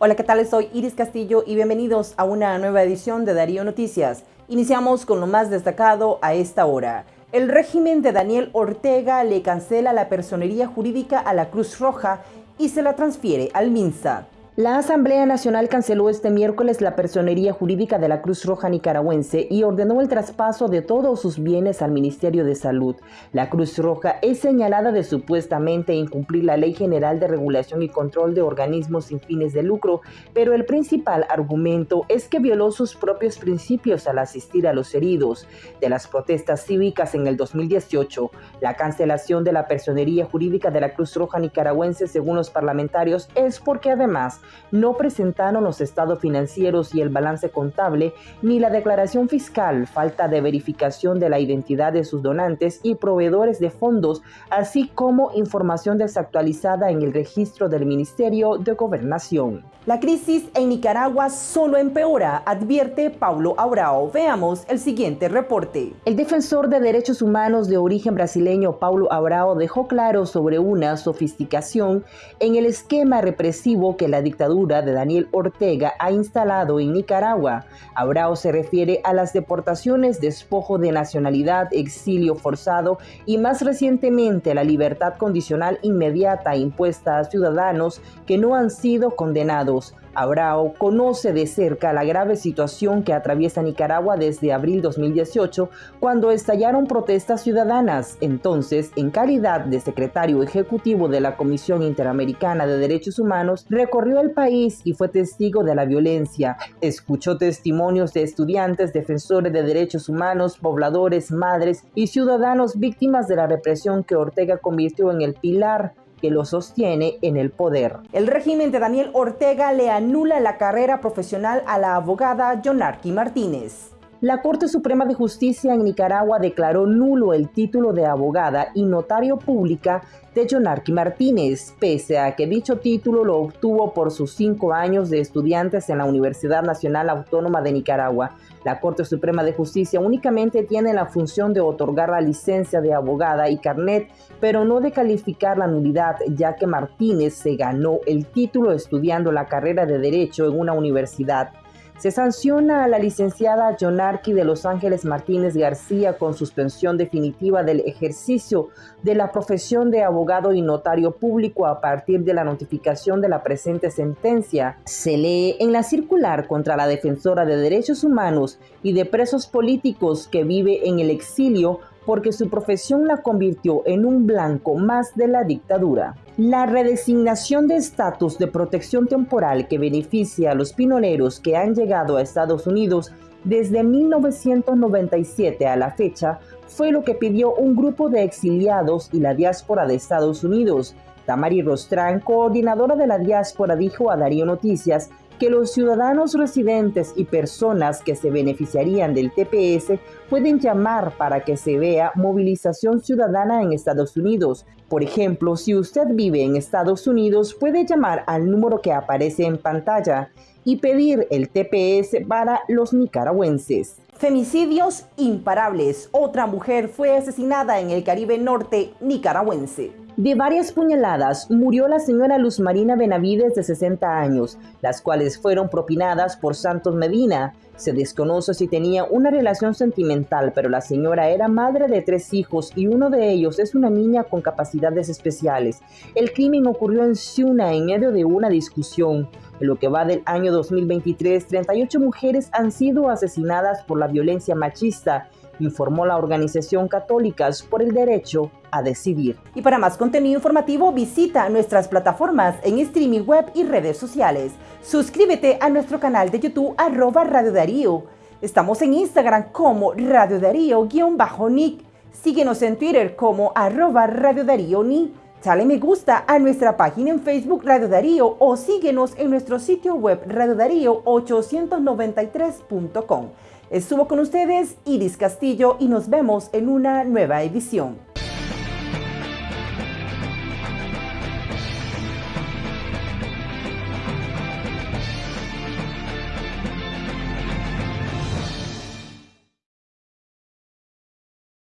Hola, ¿qué tal? Soy Iris Castillo y bienvenidos a una nueva edición de Darío Noticias. Iniciamos con lo más destacado a esta hora. El régimen de Daniel Ortega le cancela la personería jurídica a la Cruz Roja y se la transfiere al MINSA. La Asamblea Nacional canceló este miércoles la personería jurídica de la Cruz Roja Nicaragüense y ordenó el traspaso de todos sus bienes al Ministerio de Salud. La Cruz Roja es señalada de supuestamente incumplir la Ley General de Regulación y Control de Organismos sin fines de lucro, pero el principal argumento es que violó sus propios principios al asistir a los heridos. De las protestas cívicas en el 2018, la cancelación de la personería jurídica de la Cruz Roja Nicaragüense, según los parlamentarios, es porque además no presentaron los estados financieros y el balance contable, ni la declaración fiscal, falta de verificación de la identidad de sus donantes y proveedores de fondos, así como información desactualizada en el registro del Ministerio de Gobernación. La crisis en Nicaragua solo empeora, advierte Paulo Abrao. Veamos el siguiente reporte. El defensor de derechos humanos de origen brasileño Paulo Abrao dejó claro sobre una sofisticación en el esquema represivo que la dictadura de Daniel Ortega ha instalado en Nicaragua. Abrao se refiere a las deportaciones, despojo de nacionalidad, exilio forzado y más recientemente la libertad condicional inmediata impuesta a ciudadanos que no han sido condenados Abrao conoce de cerca la grave situación que atraviesa Nicaragua desde abril 2018, cuando estallaron protestas ciudadanas. Entonces, en calidad de secretario ejecutivo de la Comisión Interamericana de Derechos Humanos, recorrió el país y fue testigo de la violencia. Escuchó testimonios de estudiantes, defensores de derechos humanos, pobladores, madres y ciudadanos víctimas de la represión que Ortega convirtió en el pilar que lo sostiene en el poder. El régimen de Daniel Ortega le anula la carrera profesional a la abogada Jonarqui Martínez. La Corte Suprema de Justicia en Nicaragua declaró nulo el título de abogada y notario pública de Jonarqui Martínez, pese a que dicho título lo obtuvo por sus cinco años de estudiantes en la Universidad Nacional Autónoma de Nicaragua. La Corte Suprema de Justicia únicamente tiene la función de otorgar la licencia de abogada y carnet, pero no de calificar la nulidad, ya que Martínez se ganó el título estudiando la carrera de Derecho en una universidad. Se sanciona a la licenciada Jonarqui de Los Ángeles Martínez García con suspensión definitiva del ejercicio de la profesión de abogado y notario público a partir de la notificación de la presente sentencia. Se lee en la circular contra la defensora de derechos humanos y de presos políticos que vive en el exilio porque su profesión la convirtió en un blanco más de la dictadura. La redesignación de estatus de protección temporal que beneficia a los pinoleros que han llegado a Estados Unidos desde 1997 a la fecha fue lo que pidió un grupo de exiliados y la diáspora de Estados Unidos. Tamari Rostrán, coordinadora de la diáspora, dijo a Darío Noticias que los ciudadanos residentes y personas que se beneficiarían del TPS pueden llamar para que se vea movilización ciudadana en Estados Unidos. Por ejemplo, si usted vive en Estados Unidos, puede llamar al número que aparece en pantalla y pedir el TPS para los nicaragüenses. Femicidios imparables. Otra mujer fue asesinada en el Caribe Norte nicaragüense. De varias puñaladas murió la señora Luz Marina Benavides de 60 años, las cuales fueron propinadas por Santos Medina. Se desconoce si tenía una relación sentimental, pero la señora era madre de tres hijos y uno de ellos es una niña con capacidades especiales. El crimen ocurrió en Ciuna en medio de una discusión. En lo que va del año 2023, 38 mujeres han sido asesinadas por la violencia machista informó la organización Católicas por el Derecho a Decidir. Y para más contenido informativo visita nuestras plataformas en streaming web y redes sociales. Suscríbete a nuestro canal de YouTube arroba Radio Darío. Estamos en Instagram como Radio Darío-Nick. Síguenos en Twitter como arroba Radio Darío Ni. Dale me gusta a nuestra página en Facebook Radio Darío o síguenos en nuestro sitio web radiodarío893.com. Estuvo con ustedes Iris Castillo y nos vemos en una nueva edición.